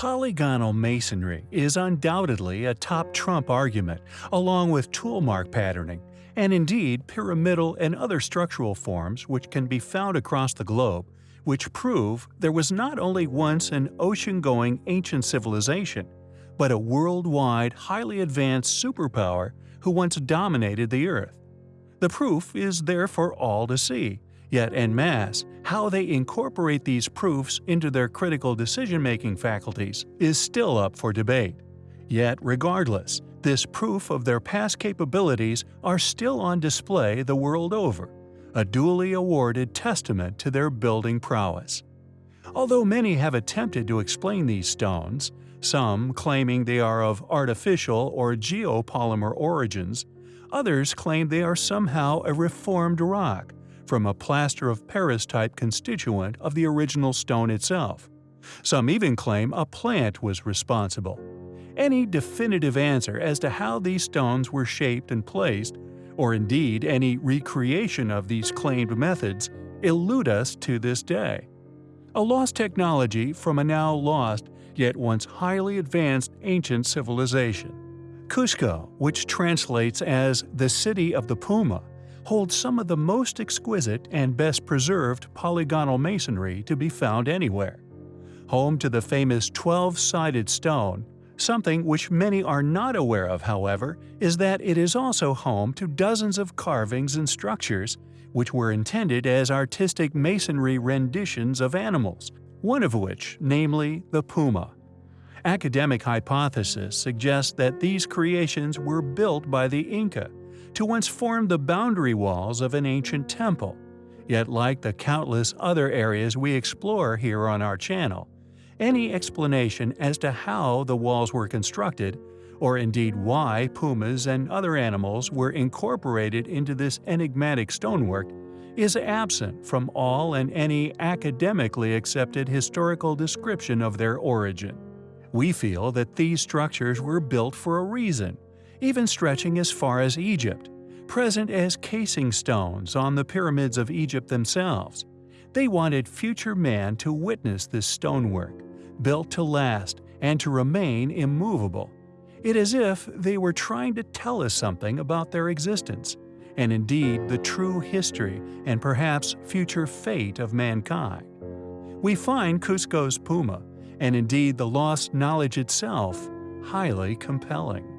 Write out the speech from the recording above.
Polygonal masonry is undoubtedly a top trump argument, along with tool mark patterning, and indeed pyramidal and other structural forms which can be found across the globe, which prove there was not only once an ocean-going ancient civilization, but a worldwide highly advanced superpower who once dominated the Earth. The proof is there for all to see, Yet en masse, how they incorporate these proofs into their critical decision-making faculties is still up for debate. Yet regardless, this proof of their past capabilities are still on display the world over, a duly awarded testament to their building prowess. Although many have attempted to explain these stones, some claiming they are of artificial or geopolymer origins, others claim they are somehow a reformed rock, from a plaster of Paris type constituent of the original stone itself. Some even claim a plant was responsible. Any definitive answer as to how these stones were shaped and placed, or indeed any recreation of these claimed methods, elude us to this day. A lost technology from a now lost, yet once highly advanced ancient civilization. Cusco, which translates as the City of the Puma, holds some of the most exquisite and best preserved polygonal masonry to be found anywhere. Home to the famous 12-sided stone, something which many are not aware of however is that it is also home to dozens of carvings and structures which were intended as artistic masonry renditions of animals, one of which, namely the puma. Academic hypothesis suggests that these creations were built by the Inca, to once form the boundary walls of an ancient temple. Yet like the countless other areas we explore here on our channel, any explanation as to how the walls were constructed, or indeed why pumas and other animals were incorporated into this enigmatic stonework, is absent from all and any academically accepted historical description of their origin. We feel that these structures were built for a reason, even stretching as far as Egypt, present as casing stones on the pyramids of Egypt themselves. They wanted future man to witness this stonework, built to last and to remain immovable. It is if they were trying to tell us something about their existence, and indeed the true history and perhaps future fate of mankind. We find Cusco's Puma, and indeed the lost knowledge itself, highly compelling.